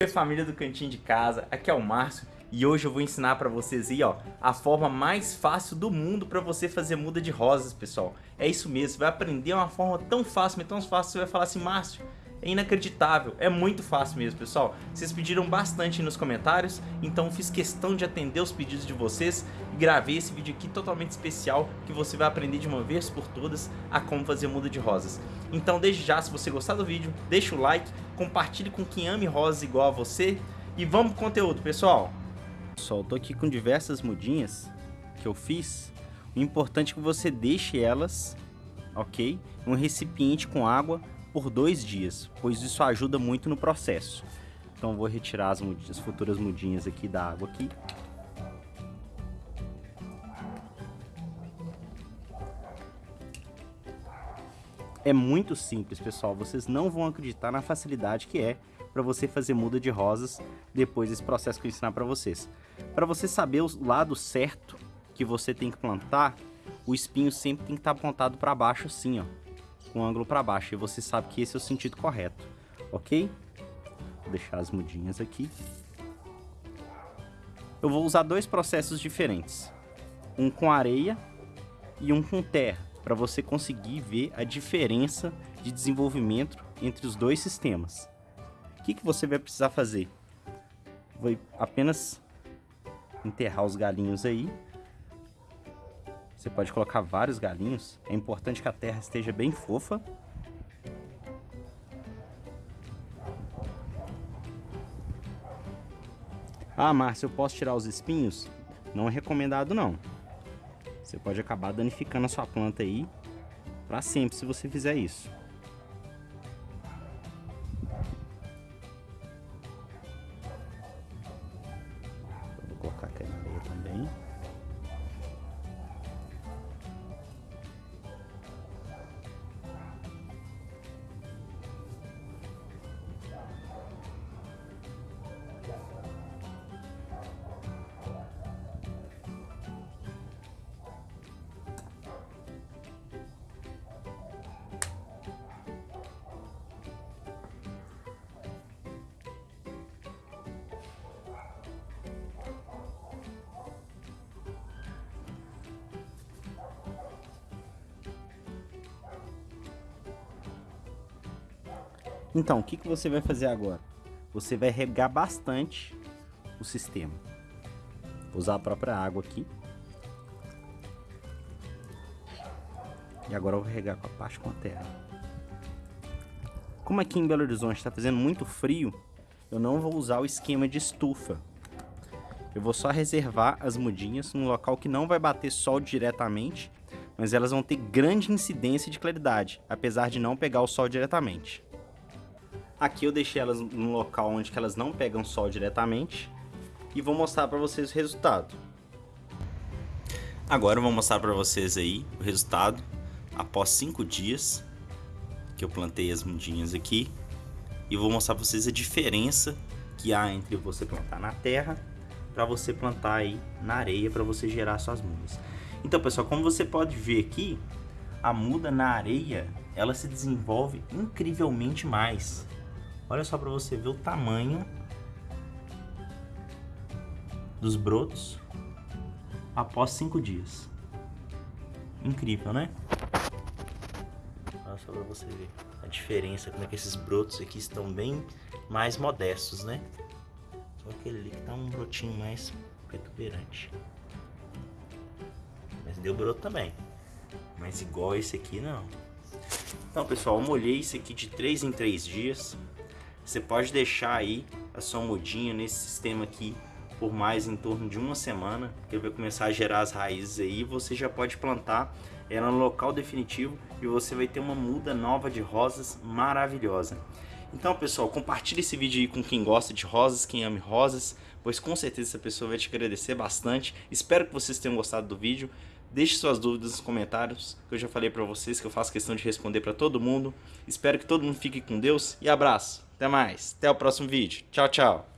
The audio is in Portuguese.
Oi família do Cantinho de Casa, aqui é o Márcio e hoje eu vou ensinar para vocês aí ó, a forma mais fácil do mundo para você fazer muda de rosas pessoal. É isso mesmo, você vai aprender uma forma tão fácil, mas tão fácil, você vai falar assim, Márcio, é inacreditável, é muito fácil mesmo pessoal. Vocês pediram bastante nos comentários, então fiz questão de atender os pedidos de vocês e gravei esse vídeo aqui totalmente especial que você vai aprender de uma vez por todas a como fazer muda de rosas. Então desde já, se você gostar do vídeo, deixa o like, compartilhe com quem ame rosas igual a você e vamos pro conteúdo pessoal. Pessoal, tô aqui com diversas mudinhas que eu fiz. O importante é que você deixe elas, ok? Um recipiente com água por dois dias, pois isso ajuda muito no processo. Então vou retirar as, mudinhas, as futuras mudinhas aqui da água aqui. É muito simples, pessoal. Vocês não vão acreditar na facilidade que é para você fazer muda de rosas depois desse processo que eu ensinar para vocês. Para você saber o lado certo que você tem que plantar, o espinho sempre tem que estar tá apontado para baixo assim, ó com o ângulo para baixo. E você sabe que esse é o sentido correto, ok? Vou deixar as mudinhas aqui. Eu vou usar dois processos diferentes. Um com areia e um com terra. Para você conseguir ver a diferença de desenvolvimento entre os dois sistemas. O que, que você vai precisar fazer? Vou apenas enterrar os galinhos aí você pode colocar vários galinhos. É importante que a terra esteja bem fofa. Ah, Márcio, eu posso tirar os espinhos? Não é recomendado não. Você pode acabar danificando a sua planta aí para sempre se você fizer isso. Então, o que, que você vai fazer agora? Você vai regar bastante o sistema. Vou usar a própria água aqui. E agora eu vou regar com a parte com a terra. Como aqui em Belo Horizonte está fazendo muito frio, eu não vou usar o esquema de estufa. Eu vou só reservar as mudinhas num local que não vai bater sol diretamente, mas elas vão ter grande incidência de claridade, apesar de não pegar o sol diretamente. Aqui eu deixei elas num local onde elas não pegam sol diretamente e vou mostrar para vocês o resultado. Agora eu vou mostrar para vocês aí o resultado após 5 dias que eu plantei as mudinhas aqui e vou mostrar para vocês a diferença que há entre você plantar na terra para você plantar aí na areia para você gerar suas mudas. Então pessoal, como você pode ver aqui, a muda na areia ela se desenvolve incrivelmente mais. Olha só para você ver o tamanho dos brotos após cinco dias. Incrível, né? Olha só para você ver a diferença, como é que esses brotos aqui estão bem mais modestos, né? Só aquele ali que tá um brotinho mais protuberante. Mas deu broto também. Mas igual esse aqui, não. Então, pessoal, eu molhei isso aqui de 3 em 3 dias. Você pode deixar aí a sua mudinha nesse sistema aqui por mais em torno de uma semana, ele vai começar a gerar as raízes aí, você já pode plantar ela no local definitivo e você vai ter uma muda nova de rosas maravilhosa. Então pessoal, compartilhe esse vídeo aí com quem gosta de rosas, quem ama rosas, pois com certeza essa pessoa vai te agradecer bastante. Espero que vocês tenham gostado do vídeo. Deixe suas dúvidas nos comentários, que eu já falei para vocês que eu faço questão de responder para todo mundo. Espero que todo mundo fique com Deus e abraço! Até mais, até o próximo vídeo. Tchau, tchau.